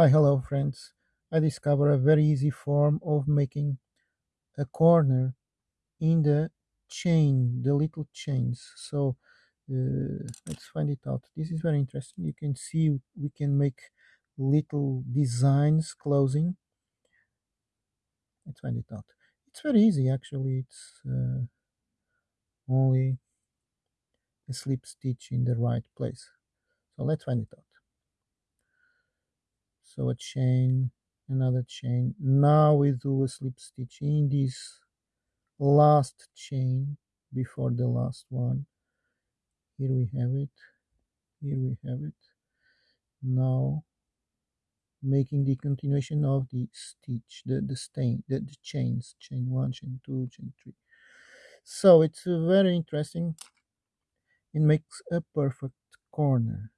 Hi, hello friends. I discovered a very easy form of making a corner in the chain, the little chains. So uh, let's find it out. This is very interesting. You can see we can make little designs closing. Let's find it out. It's very easy actually. It's uh, only a slip stitch in the right place. So let's find it out. So a chain, another chain. Now we do a slip stitch in this last chain before the last one. Here we have it. Here we have it. Now making the continuation of the stitch the the stain the, the chains chain one chain two chain three. So it's very interesting. It makes a perfect corner